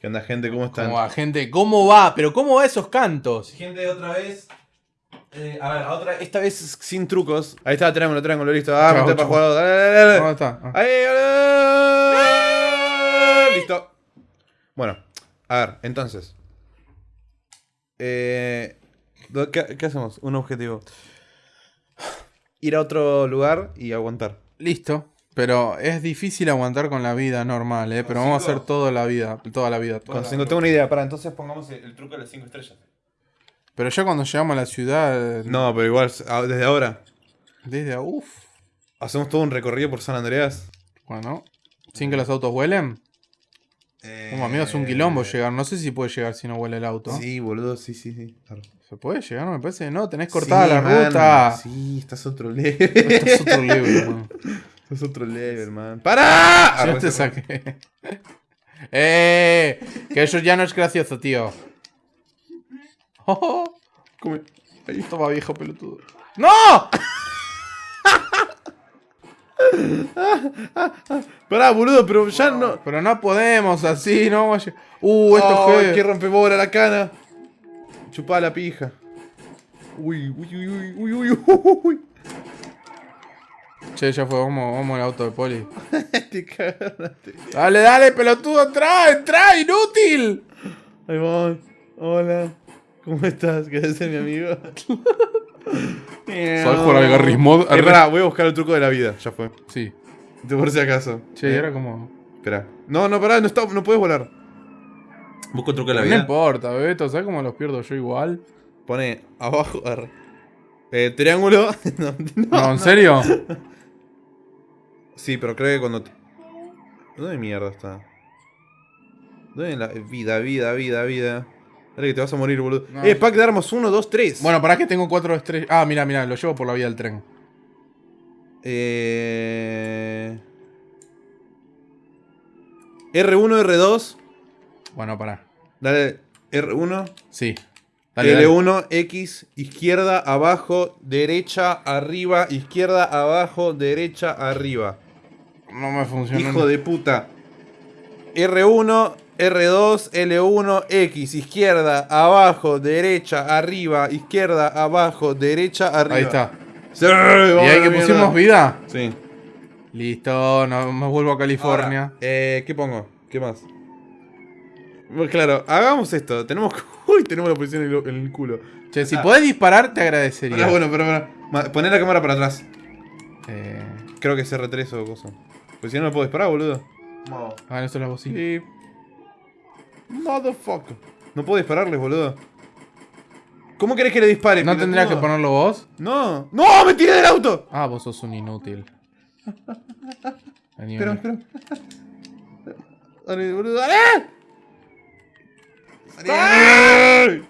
¿Qué onda, gente? ¿Cómo están? ¿Cómo va, gente? ¿Cómo va? ¿Pero cómo va esos cantos? Gente, otra vez. eh, a ver, otra Esta vez sin trucos. Ahí está, triángulo, triángulo, listo. Ah, Chao, meté para jugar. Dale, dale, dale. ¿Dónde está? Ah. Ahí, dale. Listo. Bueno, a ver, entonces. Eh, do- ¿qué, qué hacemos? Un objetivo. Ir a otro lugar y aguantar. Listo. Pero es difícil aguantar con la vida normal, ¿eh? Pero vamos a hacer toda la vida. Toda la vida. toda Con la- cinco- tengo una idea, para entonces pongamos el, el truco de las 5 estrellas. Pero ya cuando llegamos a la ciudad. No, pero igual, desde ahora. Desde. Uff. Hacemos todo un recorrido por San Andreas. Bueno. Sin que los autos huelen. Como amigo, es un quilombo llegar. No sé si puede llegar si no huele el auto. Eh, Sí, boludo, sí, sí, sí. Claro. ¿Se puede llegar? Me parece no. Tenés cortada Sí, la man. ruta. Sí, estás otro level. Esto es otro libro, Estás otro level, man. ¡Para! Ya te saqué. ¡Eh! Que eso ya no es gracioso, tío. Oh, Come. Ahí. toma, viejo pelotudo. ¡No! Pará, boludo, pero ya no. Pero no podemos así, no Uh, esto Ay, es que rompebola la cana. Chupá la pija. Uy, uy, uy, uy, uy, uy, uy, uy. Che, ya fue, vamos, vamos al auto de poli. Te cagaste. Dale, dale, pelotudo, entra, entra, inútil. Ahí voy. Hola. ¿Cómo estás? ¿Querés ser mi amigo? ¿Sabes jugar al Garry's Mod? Eh, pará, voy a buscar el truco de la vida. Ya fue. Sí. De por si acaso. Che, Eh, era como... Espera. No, no, pará, no, está, no puedes volar. Busco el truco de la No vida. importa, Beto, ¿sabes cómo los pierdo yo igual? Pone abajo. arre. Eh, triángulo. no, No, ¿en serio? Sí, pero creo que cuando. ¿Dónde mierda está? ¿Dónde la vida, vida, vida, vida? Dale que te vas a morir, boludo. No, eh, pack de armas 1, 2, 3. Bueno, para que tengo cuatro estrellas. Ah, mira, mira, lo llevo por la vía del tren. Eh... R1, R2. Bueno, pará. Dale, R1. Sí. Dale, dale. L1, X, izquierda, abajo, derecha, arriba, izquierda, abajo, derecha, arriba. No me funciona. Hijo de puta. R1, R2, L1, X, izquierda, abajo, derecha, arriba, izquierda, abajo, derecha, arriba. Ahí está. Sí, ¿Y ahí que pusimos vida? Sí. Listo, no me vuelvo a California. Ahora, eh, ¿Qué pongo? ¿Qué más? Bueno, claro, hagamos esto. Tenemos. Uy, tenemos la posición en el, en el culo. Che, si ah. podés disparar, te agradecería. Pará, bueno, pero, pero. ma- Poné la cámara para atrás. Eh, Creo que es R3 o cosa. Pues si no, no puedo disparar, boludo. No. ah, esto es la bocina. Sí. Motherfucker. No puedo dispararles, boludo. ¿Cómo querés que le dispare? ¿No tendrías que ponerlo vos? No. ¡No! ¡Me tiré del auto! Ah, vos sos un inútil. Vení, Espera, espera. Dale, boludo, dale. ¡Dale!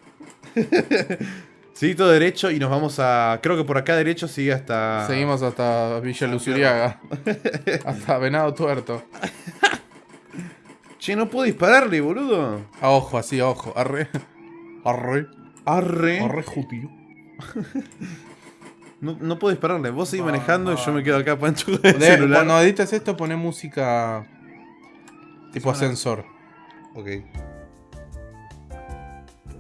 Sí, todo derecho y nos vamos a. Creo que por acá derecho sigue hasta. Seguimos hasta Villa Luzuriaga. hasta Venado Tuerto. Che, no puedo dispararle, boludo. A ojo, así, a ojo. Arre. Arre. Arre. Arre, jutío. No, no puedo dispararle. Vos seguís manejando y yo me quedo acá pancho De- celular. cuando edites esto, poné música. Tipo Suena- ascensor. Ok.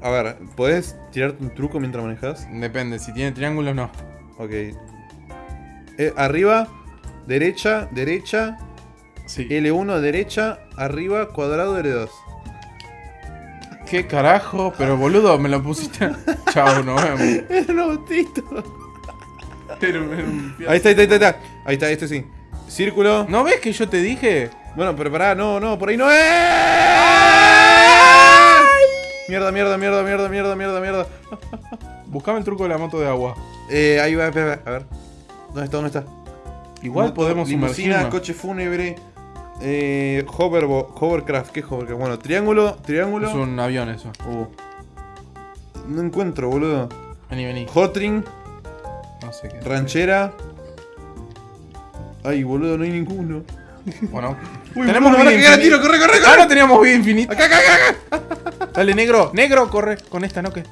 A ver, ¿podés tirarte un truco mientras manejas? Depende, si tiene triángulos, no. Ok. Eh, arriba, derecha, derecha, Sí. L1, derecha, arriba, cuadrado, L2. ¿Qué carajo? Pero boludo, me lo pusiste. Chao, nos vemos. Era un autito. Era un- era un fiasco. Ahí está, ahí está, ahí está. Ahí está, este sí. Círculo. ¿No ves que yo te dije? Bueno, pero pará, no, no, por ahí no es. Mierda, mierda, mierda, mierda, mierda, mierda, mierda. Buscame el truco de la moto de agua. Eh, ahí va, espera, espera, a ver. ¿Dónde está? ¿Dónde está? Igual Moto, podemos sumergirnos. coche fúnebre, eh, hoverbo- hovercraft, ¿qué hovercraft? Bueno, triángulo, triángulo. Es un avión eso. Uh. No encuentro, boludo. Vení, vení. Hotring, No sé qué. ranchera. Ay, boludo, no hay ninguno. Bueno. Uy, tenemos vida infinita. tiro, corre, corre, corre. Ah, no teníamos vida infinita. Acá, acá, acá. Dale, negro. Negro, corre. Con esta, ¿no? que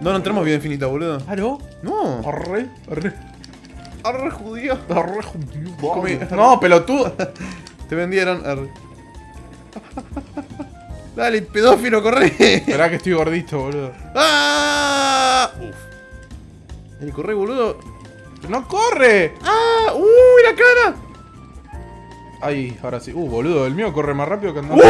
No, no tenemos vida infinita, boludo. ¿Ah, no? No. Arre, arre. Arre, judío. Arre, judío. No, pelotudo. Te vendieron. Arre. Dale, pedófilo, corre. Esperá que estoy gordito, boludo. ¡Ah! Uf. Dale, corre, boludo. ¡No corre! ¡Ah! ¡Uy, la cara! Ahí, ahora sí. Uh, boludo, el mío corre más rápido que andar.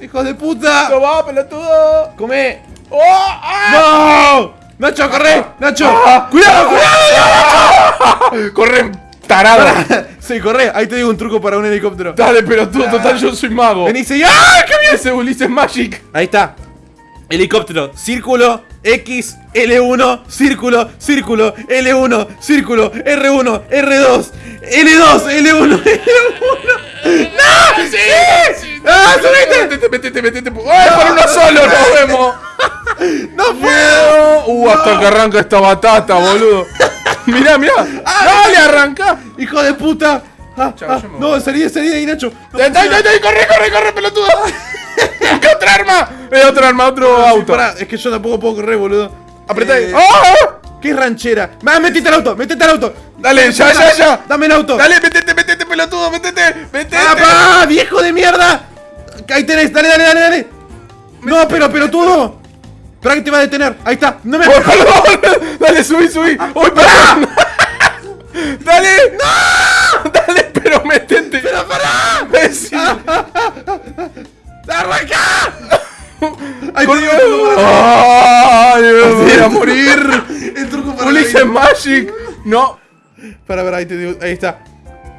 ¡Hijos de puta! ¡No va, pelotudo! ¡Come! ¡Oh! ¡Ah! ¡No! ¡Nacho, corre! ¡Nacho! Ah. ¡Cuidado, cuidado! ¡Corre, tarado! Sí, corre. Ahí te digo un truco para un helicóptero. Dale, pelotudo, total, yo soy mago. Vení, y ¡Ah! ¡Qué bien! Ese Ulises Magic. Ahí está. Helicóptero, círculo, X, L1, círculo, círculo, L1, círculo, R1, R2, L2, L1, L1. ¡No! ¡Sí! ¡Ah, subiste! Metete, metete, metete. ¡Ay, por uno solo nos vemos! ¡No puedo! Uh, hasta que arranca esta batata, boludo. Mirá, mirá. Dale, arranca. ¡Hijo de puta! Ah, Chao, ah, no, salí, salí de ahí, Nacho. Dale, corre, corre, corre, pelotudo. Busca otra arma. Eh, otra arma, otro auto. pará, es que yo tampoco puedo correr, boludo. Apretá. Eh, ¡Ah! ¿Qué ranchera? ¡Va, metete al auto! ¡Metete al auto! Dale, ya, ya, ya. ¡Dame el auto! Dale, metete, metete, pelotudo, metete, metete. ¡Papá! ¡Viejo de mierda! Ahí tenés, dale, dale, dale, dale. No, pero pelotudo. Espera que te va a detener. Ahí está. No me. Dale, subí, subí. ¡Uy, perdón! ¡Dale! ¡No! ¡Dale, pero metete! ¡Pero pará! ¡Arranca! Ahí te Con- digo el truco para- ¡Ay, voy a morir! El truco para la ¡Ulises vida. Magic! No. Para, para, ahí te digo. Ahí está.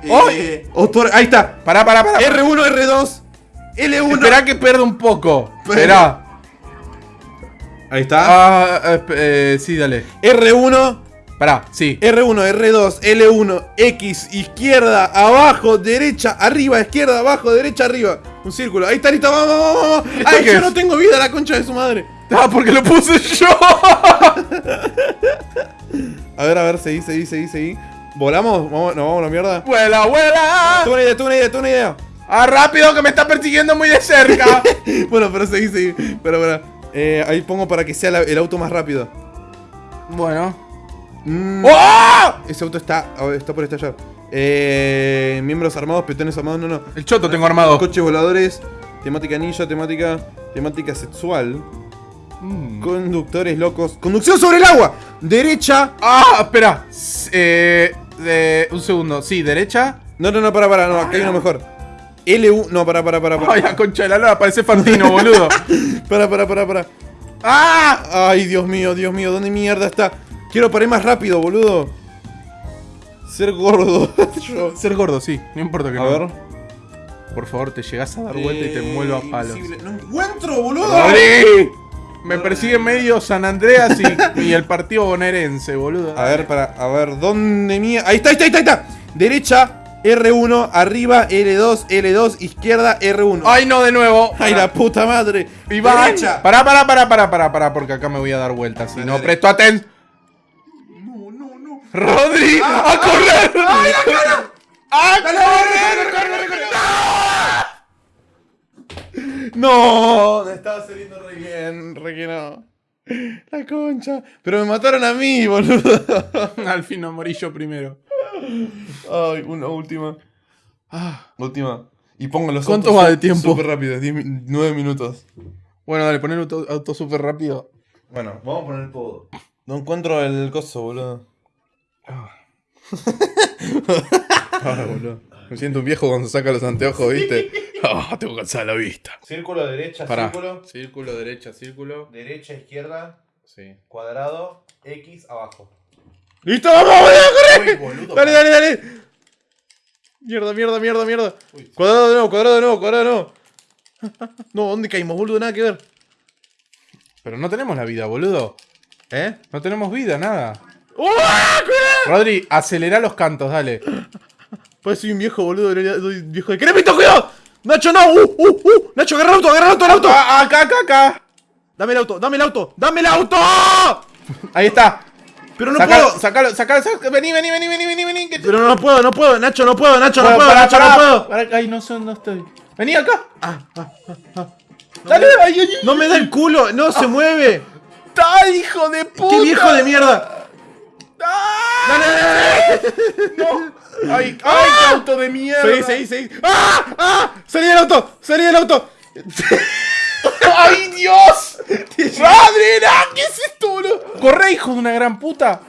¡Ay! Eh, Autor- ahí está. Pará, pará, pará. R1, R2, L1. Esperá que pierda un poco. Espera. Esperá. Ahí está. Ah, eh, eh, sí, dale. R1, Pará, sí. R1, R2, L1, X, izquierda, abajo, derecha, arriba, izquierda, abajo, derecha, arriba. Un círculo. Ahí está, listo, vamos, vamos, vamos. Ay, yo es? no tengo vida, la concha de su madre. Ah, porque lo puse yo. A ver, a ver, seguí, seguí, seguí, seguí. ¿Volamos? ¿Vamos, ¿Nos vamos a la mierda? ¡Vuela, vuela! Tengo una idea, tengo una idea, tengo una idea. ¡Ah, rápido, que me está persiguiendo muy de cerca! bueno, pero seguí, seguí. Pero, pero. Eh, ahí pongo para que sea la- el auto más rápido. bueno. Mm, ¡Oh! Ese auto está, está por estallar. Eh, miembros armados, peones armados, no, no. El choto tengo armado. Coches voladores, temática ninja, temática, temática sexual. Mm. Conductores locos. Conducción sobre el agua. Derecha. Ah, espera. Eh, de- un segundo. Sí, derecha. No, no, no, para, para, no, acá hay uno mejor. L1, no, para, para, para, para. Ay, la concha de la lora, parece Fantino, boludo. Para, para, para, para. ¡Ah! Ay, Dios mío, Dios mío, ¿dónde mierda está? Quiero parar más rápido, boludo. Ser gordo. Yo. Ser gordo, sí. No importa que A no. ver. Por favor, te llegas a dar vuelta y te muelo a palos. Eh, Invisible. No encuentro, boludo. ¡Rodri! Me persigue medio San Andreas y, y el partido bonaerense, boludo. A ver, para, a ver, ¿dónde mierda? Ahí está, ahí está, ahí está, ahí está. Derecha, R1, arriba, L2, L2, izquierda, R1. ¡Ay, no, de nuevo! Ay, la puta madre. Iván, Derecha. pará, pará, pará, pará, pará, pará, porque acá me voy a dar vueltas. Si no presto atención. ¡Rodri! ¡A correr! ¡Ay, la cara! ¡A correr! corre, corre! No, me estaba saliendo re bien, re que no. La concha. Pero me mataron a mí, boludo. Al fin no morí yo primero. Ay, una última. Ah. Última. Y pongo los ¿Cuánto autos va de tiempo? Súper rápido, 9 minutos. Bueno, dale, poner auto, auto súper rápido. Bueno, vamos a poner todo. No encuentro el coso, boludo. Ah, boludo. Me siento un viejo cuando saca los anteojos, ¿viste? Ah, tengo cansada la vista. Círculo, derecha, Pará. círculo. Círculo, derecha, círculo. Derecha, izquierda, Sí. cuadrado, X, abajo. ¡Listo! ¡Vamos, boludo! ¡Corre! Uy, boludo, dale, dale, dale. Mierda, mierda, mierda, mierda. Cuadrado de nuevo, cuadrado de nuevo, cuadrado de nuevo. No, ¿dónde caímos, boludo? Nada que ver. Pero no tenemos la vida, boludo. ¿Eh? No tenemos vida, nada. Rodri, acelera los cantos, dale. Pues soy un viejo, boludo. Soy un viejo de cremito, cuidado. Nacho, no. Uh, uh, uh. Nacho, agarra el auto, agarra el auto, el auto. Ah, acá, acá, acá. Dame el auto, dame el auto, dame el auto. Ahí está. Pero no sacalo, puedo. sacalo, sacalo, sacalo. Vení, vení, vení, vení, vení, vení. te- Pero no puedo, no puedo, Nacho, no puedo, Nacho, no puedo, pará, Nacho, pará, no puedo. pará, Ay, no sé dónde estoy. Vení acá. Ah, ah, ah. Dale, ay, ay, ay. No me da el culo, no se mueve. ¡Ay, hijo de puta! ¡Qué viejo de mierda! ¡No! ¡Ay, ay, qué auto de mierda! Seguí, seguí, seguí. ¡Ah! ¡Ah! ¡Salí del auto! ¡Salí del auto! ¡Ay, Dios! ¡Madre, no! ¿Qué es esto, boludo? ¡Corre, hijo de una gran puta!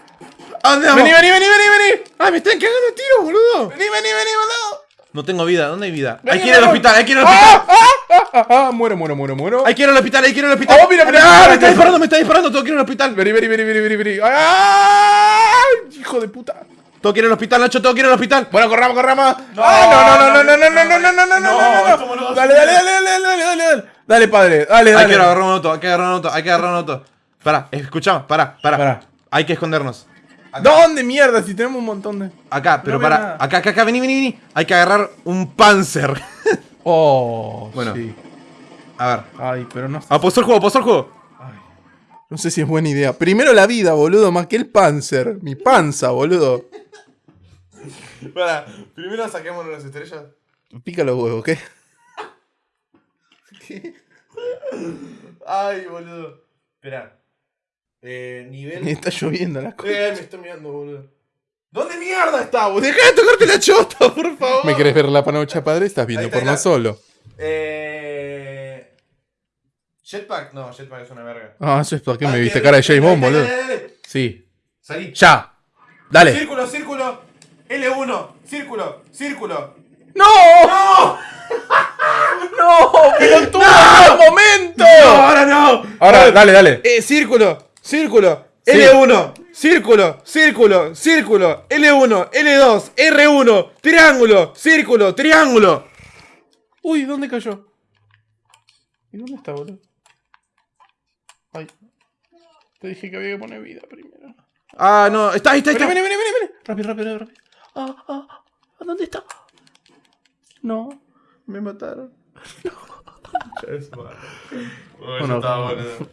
¿A dónde vamos? ¡Vení, vení, vení, vení, vení! ¡Ah, me están cagando a tiro, boludo! ¡Vení, vení, vení, boludo! No tengo vida, ¿dónde hay vida? Vení, hay que ir al hospital, hay que ir al hospital. ¡Ah, ah, ah, ah, ah! Muero, muero, muero, muero. Hay que ir al hospital, hay que ir al hospital. Oh, mira, mira, ¡Ah! Me está disparando, me está disparando, tengo que ir al hospital. Vení, vení, vení, vení, vení. ¡Ay! ¡Hijo de puta! Tengo que ir al hospital, Nacho, tengo que ir al hospital. Bueno, corramos, corramos. ¡Ah, no, no, no, no, no, no, no, no, no, no, no, no, no! Dale, dale, dale, dale, dale, dale, dale. Dale, padre, dale, Hay dale. que agarrar un auto, hay que agarrar un auto, hay que agarrar un auto. Pará, escuchamos, pará, pará. Hay que escondernos. ¿Dónde mierda? Si tenemos un montón de. Acá, pero No nada. Acá, acá, acá, vení, vení, vení. Hay que agarrar un panzer. Oh, Bueno. sí. A ver. Ay, pero no. Ah, posó el juego, posó el juego. No sé si es buena idea. Primero la vida, boludo, más que el panzer. Mi panza, boludo. Pará, primero saquemos las estrellas. Pica los huevos, ¿qué? Ay, boludo. Esperá. Eh, Me nivel. está lloviendo la cosa. Eh, me está mirando, boludo. ¿Dónde mierda está, boludo? Deja de tocarte la chota, por favor. ¿Me querés ver la panocha, padre? Estás viendo Ahí está, porno ahí está. solo. Eh. Jetpack, no, Jetpack es una verga. Ah, eso es porque Ah, me viste cara de James Bond, boludo. Sí. Salí. Ya. Dale. Círculo, círculo. L1, círculo, círculo. ¡No! ¡No! ¡No! ¡Pero tú en un momento! ¡No, ahora no! Ahora, dale, dale. Eh, círculo, círculo. Sí. L1, círculo, círculo, círculo. L1, L2, R1, triángulo, círculo, triángulo. Uy, ¿dónde cayó? ¿Y dónde está, boludo? Ay. Te dije que había que poner vida primero. Ah, no, está ahí, está ahí. Está. vení, vení, vení, vení. Rápido, rápido, rápido. Ah, ah, ah, ¿dónde está? No. Me mataron. Bueno, está, boludo.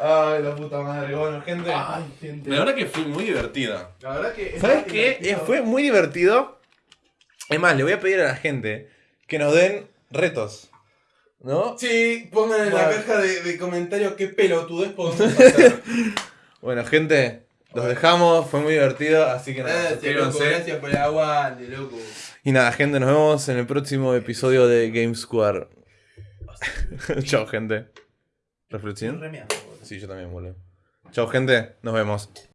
Ay, la puta madre. Bueno, gente. Ay, gente. La verdad que fue muy divertida. La verdad que. ¿Sabes qué? Eh, Fue muy divertido. Es más, le voy a pedir a la gente que nos den retos. ¿No? Sí, pongan en la caja de, de comentarios qué pelotudez podemos hacer. Bueno, gente, los dejamos. Fue muy divertido. Así que nada, gracias, loco, suscríbanse. gracias por el aguante, loco. Y nada, gente, nos vemos en el próximo episodio de Game Square. Chao, gente. ¿Reflexión? Sí, yo también, boludo. Chao, gente. Nos vemos.